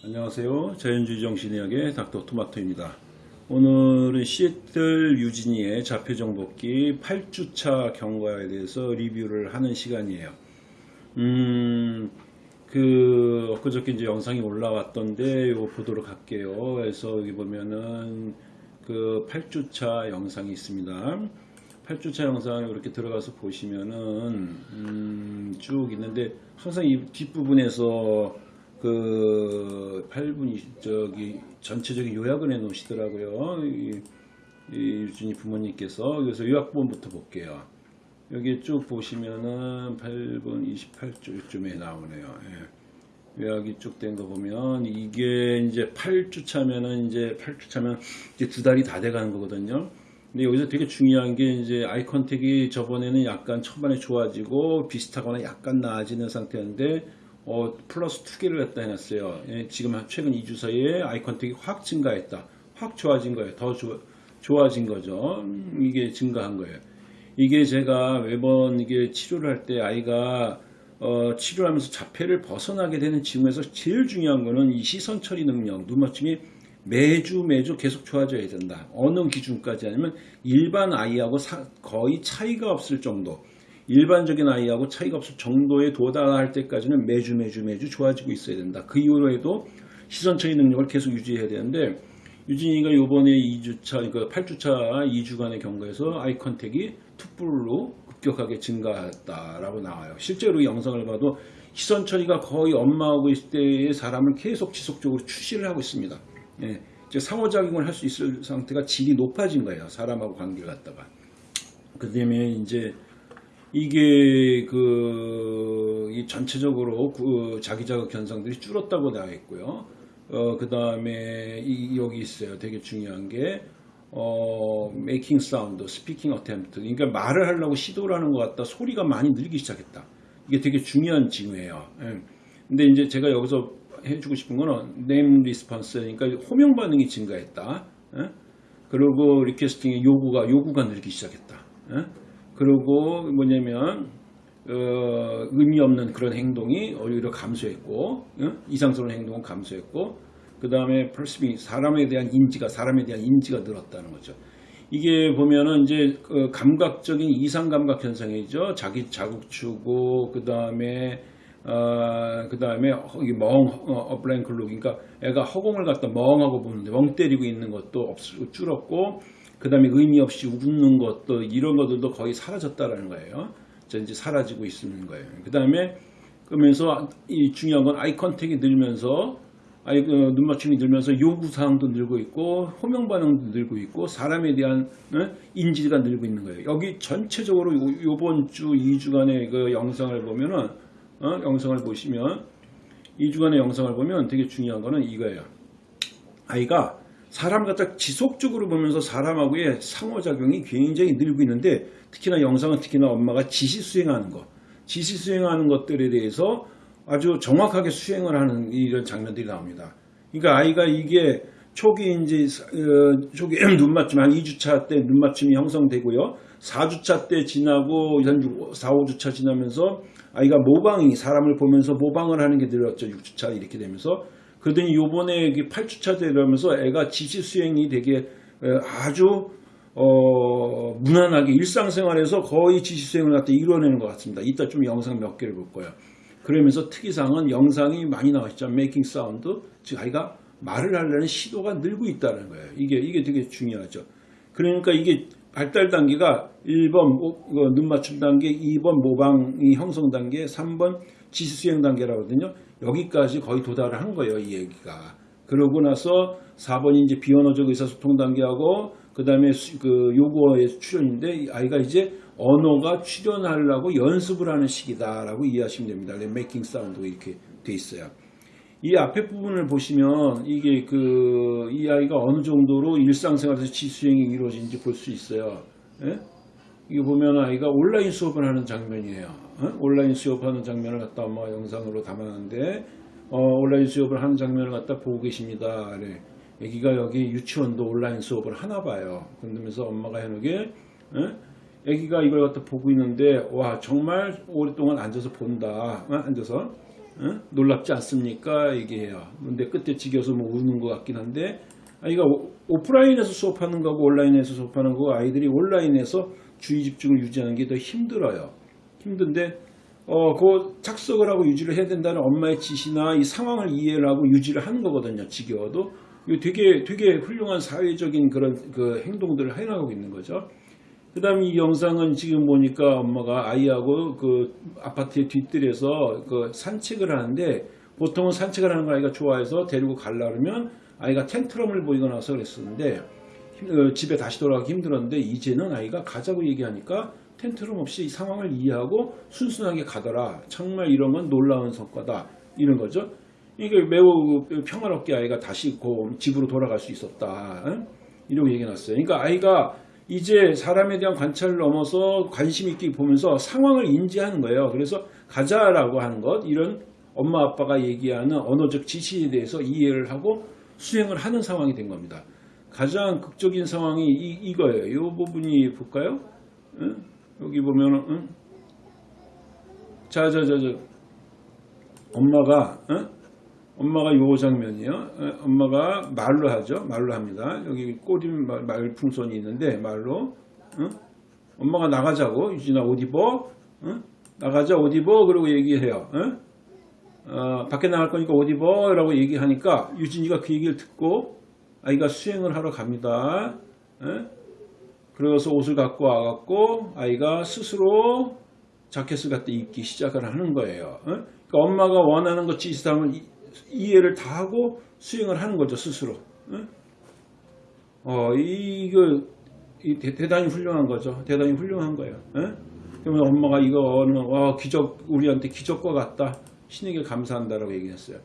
안녕하세요. 자연주의 정신의학의 닥터 토마토입니다. 오늘은 시애틀 유진이의 자폐정복기 8주차 경과에 대해서 리뷰를 하는 시간이에요. 음, 그, 엊그저께 이제 영상이 올라왔던데, 이거 보도록 할게요. 그래서 여기 보면은 그 8주차 영상이 있습니다. 8주차 영상 이렇게 들어가서 보시면은, 음, 쭉 있는데, 항상 이 뒷부분에서 그 8분이 저기 전체적인 요약을 해 놓으시더라고요. 이, 이 유진이 부모님께서 그래서 요약본부터 볼게요. 여기 쭉 보시면은 8분 28초쯤에 나오네요. 예. 요약이 쭉 된 거 보면 이게 이제 8주 차면은 이제 8주 차면 이제 두 달이 다 돼 가는 거거든요. 근데 여기서 되게 중요한 게 이제 아이 컨택이 저번에는 약간 초반에 좋아지고 비슷하거나 약간 나아지는 상태였는데 어, 플러스 2개를 갖다 해놨어요. 예, 지금 최근 2주 사이에 아이 컨택이 확 증가했다. 확 좋아진 거예요. 더 조, 좋아진 거죠. 음, 이게 증가한 거예요. 이게 제가 매번 이게 치료를 할 때 아이가 어, 치료하면서 자폐를 벗어나게 되는 징후에서 제일 중요한 거는 이 시선 처리 능력, 눈 맞춤이 매주 매주 계속 좋아져야 된다. 어느 기준까지 아니면 일반 아이하고 사, 거의 차이가 없을 정도. 일반적인 아이하고 차이가 없을 정도에 도달할 때까지는 매주 매주 매주 좋아지고 있어야 된다. 그 이후에도 시선 처리 능력을 계속 유지해야 되는데 유진이가 요번에 2주차, 그러니까 8주차 2주간의 경과에서 아이 컨택이 투뿔로 급격하게 증가했다라고 나와요. 실제로 이 영상을 봐도 시선 처리가 거의 엄마하고 있을 때의 사람을 계속 지속적으로 추시를 하고 있습니다. 예, 이제 상호작용을 할 수 있을 상태가 질이 높아진 거예요. 사람하고 관계를 갖다가. 그 다음에 이제 이게 그, 이 전체적으로 그 자기 자극 현상들이 줄었다고 나와 있고요. 어, 그 다음에 이, 여기 있어요. 되게 중요한 게, 어, making sound, speaking attempt. 그러니까 말을 하려고 시도를 하는 것 같다. 소리가 많이 늘기 시작했다. 이게 되게 중요한 징후예요. 예. 근데 이제 제가 여기서 해주고 싶은 거는 name response. 그러니까 호명 반응이 증가했다. 예? 그리고 리퀘스팅의 요구가, 요구가 늘기 시작했다. 예? 그리고 뭐냐면 어, 의미 없는 그런 행동이 오히려 감소했고 어? 이상스러운 행동은 감소했고 그 다음에 perceiving 사람에 대한 인지가 사람에 대한 인지가 늘었다는 거죠. 이게 보면은 이제 그 감각적인 이상 감각 현상이죠. 자기 자극추고 그 다음에 어, 그 다음에 멍 어, blank look 그러니까 애가 허공을 갖다 멍하고 보는데 멍 때리고 있는 것도 없, 줄었고 그 다음에 의미 없이 웃는 것도 이런 것들도 거의 사라졌다라는 거예요. 이제 사라지고 있는 거예요. 그 다음에 그러면서 이 중요한 건 eye contact이 늘면서 아이 그 눈맞춤이 늘면서 요구사항도 늘고 있고 호명 반응도 늘고 있고 사람에 대한 어? 인지가 늘고 있는 거예요. 여기 전체적으로 요, 번주 2주간의 그 영상을 보면은 어? 영상을 보시면 2주간의 영상을 보면 되게 중요한 거는 이거예요. 아이가 사람 갖다 지속적으로 보면서 사람하고의 상호작용이 굉장히 늘고 있는데 특히나 영상은 특히나 엄마가 지시 수행하는 것 지시 수행하는 것들에 대해서 아주 정확하게 수행을 하는 이런 장면들이 나옵니다. 그러니까 아이가 이게 초기 이제 어, 초기 눈 맞춤 한 2주차 때 눈 맞춤이 형성되고요. 4주차 때 지나고 한 4, 5주차 지나면서 아이가 모방이 사람을 보면서 모방을 하는 게 늘었죠. 6주차 이렇게 되면서 그러더니 요번에 8주차 되려면서 애가 지시 수행이 되게 아주 어, 무난하게 일상생활에서 거의 지시 수행을 갖다 이루어내는 것 같습니다. 이따 좀 영상 몇 개를 볼 거예요. 그러면서 특이사항은 영상이 많이 나왔죠. making sound. 즉 아이가 말을 하려는 시도가 늘고 있다는 거예요. 이게 이게 되게 중요하죠. 그러니까 이게 발달 단계가 1번 눈 맞춤 단계, 2번 모방이 형성 단계, 3번 지시 수행 단계라고 하거든요. 여기까지 거의 도달을 한 거예요. 이 애기가. 그러고 나서 4번이 이제 비언어적 의사소통 단계하고 그 다음에 그 요구어의 출현인데 아이가 이제 언어가 출현하려고 연습을 하는 시기다라고 이해하시면 됩니다. making sound 이렇게 돼 있어요. 이 앞에 부분을 보시면 이게 그 이 아이가 어느 정도로 일상생활에서 지시 수행이 이루어진지 볼 수 있어요. 예? 이거 보면 아이가 온라인 수업을 하는 장면이에요. 어? 온라인 수업하는 장면을 갖다 엄마 영상으로 담았는데 어, 온라인 수업을 하는 장면을 갖다 보고 계십니다. 네. 애기가 여기 유치원도 온라인 수업을 하나 봐요. 그러면서 엄마가 해놓게 어? 애기가 이걸 갖다 보고 있는데 와 정말 오랫동안 앉아서 본다. 어? 앉아서 어? 놀랍지 않습니까? 얘기해요. 근데 끝에 지겨서 뭐 우는 것 같긴 한데 아이가 오- 오프라인에서 수업하는 거고 온라인에서 수업하는 거고 아이들이 온라인에서 주의 집중을 유지하는 게 더 힘들어요. 힘든데 어, 그 착석을 하고 유지를 해야 된다는 엄마의 지시나 이 상황을 이해를 하고 유지를 하는 거거든요. 지겨워도. 이거 되게, 되게 훌륭한 사회적인 그런 그 행동들을 해나가고 있는 거죠. 그 다음에 이 영상은 지금 보니까 엄마가 아이하고 그 아파트의 뒷뜰에서 그 산책을 하는데 보통은 산책을 하는 거 아이가 좋아해서 데리고 가려면 아이가 텐트럼을 보이거나 해서 그랬었는데 집에 다시 돌아가기 힘들었는데 이제는 아이가 가자고 얘기하니까 텐트럼 없이 이 상황을 이해하고 순순하게 가더라. 정말 이런 건 놀라운 성과다. 이런 거죠. 이게 매우 평화롭게 아이가 다시 그 집으로 돌아갈 수 있었다. 응? 이러고 얘기 났어요. 그러니까 아이가 이제 사람에 대한 관찰을 넘어서 관심 있게 보면서 상황을 인지하는 거예요. 그래서 가자라고 하는 것, 이런 엄마 아빠가 얘기하는 언어적 지시에 대해서 이해를 하고 수행을 하는 상황이 된 겁니다. 가장 극적인 상황이 이, 이거예요. 이 부분이 볼까요? 응? 여기 보면은 응? 자, 자, 자, 자. 엄마가 응? 엄마가 요 장면이요. 어, 엄마가 말로 하죠. 말로 합니다. 여기 꼬린 말- 말풍선이 있는데 말로 응? 엄마가 나가자고 유진아 옷 입어 응? 나가자 옷 입어 그러고 얘기해요. 응? 어, 밖에 나갈 거니까 옷 입어 라고 얘기하니까 유진이가 그 얘기를 듣고 아이가 수행을 하러 갑니다. 응? 그래서 옷을 갖고 와갖고 아이가 스스로 자켓을 갖다 입기 시작을 하는 거예요. 응? 그러니까 엄마가 원하는 것 이- 이해를 다 하고 수행을 하는 거죠 스스로. 응? 어 이거 대단히 훌륭한 거죠. 대단히 훌륭한 거예요. 응? 그러면 엄마가 이거는 와 기적 우리한테 기적과 같다. 신에게 감사한다라고 얘기했어요.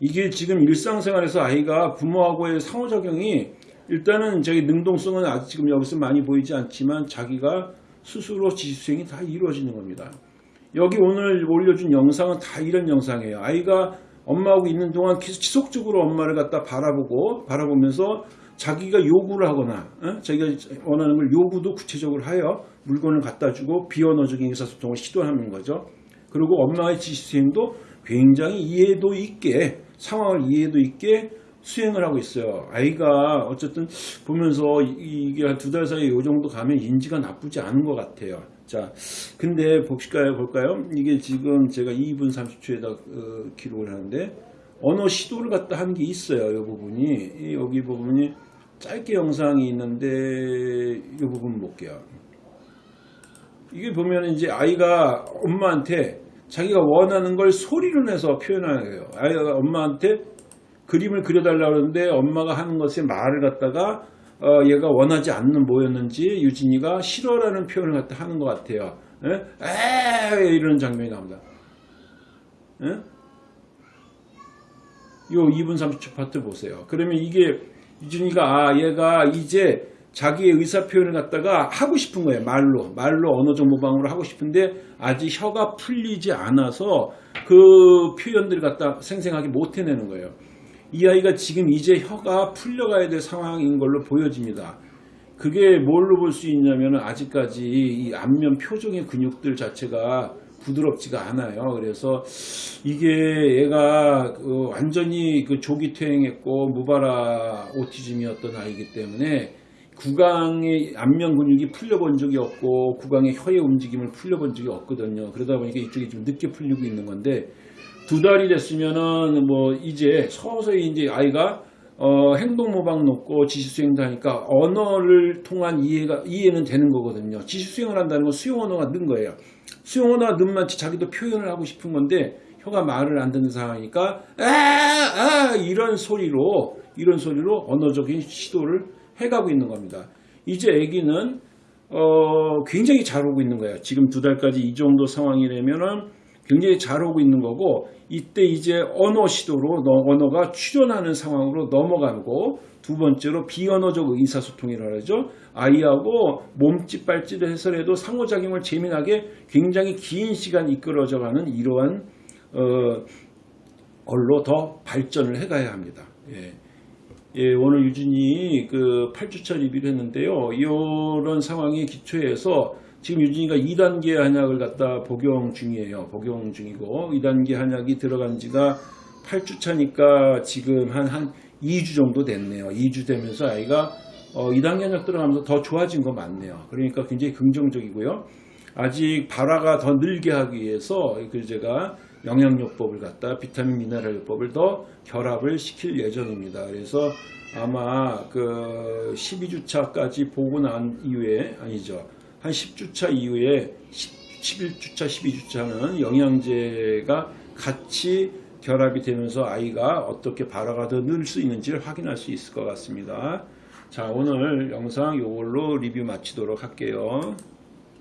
이게 지금 일상생활에서 아이가 부모하고의 상호작용이 일단은 저기 능동성은 아직 지금 여기서 많이 보이지 않지만 자기가 스스로 지수행이 다 이루어지는 겁니다. 여기 오늘 올려준 영상은 다 이런 영상이에요. 아이가 엄마하고 있는 동안 계속 지속적으로 엄마를 갖다 바라보고 바라보면서 자기가 요구를 하거나 어? 자기가 원하는 걸 요구도 구체적으로 하여 물건을 갖다 주고 비언어적인 의사소통을 시도하는 거죠. 그리고 엄마의 지시수행도 굉장히 이해도 있게 상황을 이해도 있게 수행을 하고 있어요. 아이가 어쨌든 보면서 이- 이게 한 두 달 사이에 이 정도 가면 인지가 나쁘지 않은 것 같아요. 자, 근데 볼까요? 볼까요? 이게 지금 제가 2분 30초에다 어, 기록을 하는데 언어 시도를 갖다 한 게 있어요. 이 부분이 이 여기 부분이 짧게 영상이 있는데 이 부분 볼게요. 이게 보면 이제 아이가 엄마한테 자기가 원하는 걸 소리로 내서 거예요. 아이가 엄마한테 그림을 그려달라고 하는데 엄마가 하는 것에 말을 갖다가 어, 얘가 원하지 않는 뭐였는지 유진이가 싫어라는 표현을 갖다 하는 것 같아요. 에? 에 이런 장면이 나옵니다. 에? 요 2분 30초 파트 보세요. 그러면 이게 유진이가 아 얘가 이제 자기의 의사 표현을 갖다가 하고 싶은 거예요. 말로 말로 언어적 모방으로 하고 싶은데 아직 혀가 풀리지 않아서 그 표현들을 갖다 생생하게 못 해내는 거예요. 이 아이가 지금 이제 혀가 풀려가야 될 상황인 걸로 보여집니다. 그게 뭘로 볼 수 있냐면 아직까지 이 안면 표정의 근육들 자체가 부드럽지가 않아요. 그래서 이게 얘가 그 완전히 그 조기 퇴행했고 무바라 오티즘이었던 아이기 때문에 구강의 안면 근육이 풀려본 적이 없고 구강의 혀의 움직임을 풀려본 적이 없거든요. 그러다 보니까 이쪽이 좀 늦게 풀리고 있는 건데 두 달이 됐으면은 뭐 이제 서서히 이제 아이가 어, 행동 모방 놓고 지시 수행도 하니까 언어를 통한 이해가 이해는 되는 거거든요. 지시 수행을 한다는 건 수용 언어가 는 거예요. 수용 언어가 는 만치 자기도 표현을 하고 싶은 건데 혀가 말을 안 듣는 상황이니까 아, 아 이런 소리로 이런 소리로 언어적인 시도를 해가고 있는 겁니다. 이제 아기는 어, 굉장히 잘 오고 있는 거예요. 지금 두 달까지 이 정도 상황이라면은 굉장히 잘 오고 있는 거고 이때 이제 언어 시도로 너- 언어가 출현하는 상황으로 넘어가고 두 번째로 비언어적 의사소통이라고 하죠. 아이하고 몸짓 발짓을 해서라도 상호작용을 재미나게 굉장히 긴 시간 이끌어져가는 이러한 어, 걸로 더 발전을 해가야 합니다. 예. 예, 오늘 유진이 그 8주차 리뷰를 했는데요. 이런 상황에 기초해서 지금 유진이가 2단계 한약을 갖다 복용 중이에요. 복용 중이고 2단계 한약이 들어간 지가 8주 차니까 지금 한, 한 2주 정도 됐네요. 2주 되면서 아이가 어, 2단계 한약 들어가면서 더 좋아진 거 맞네요. 그러니까 굉장히 긍정적이고요. 아직 발화가 더 늘게 하기 위해서 그 제가 영양요법을 갖다 비타민 미네랄요법을 더 결합을 시킬 예정입니다. 그래서 아마 그 12주차까지 보고 난 이후에 아니죠. 한 10주차 이후에 11주차, 12주차는 영양제가 같이 결합이 되면서 아이가 어떻게 발화가 더 늘 수 있는지를 확인할 수 있을 것 같습니다. 자, 오늘 영상 이걸로 리뷰 마치도록 할게요.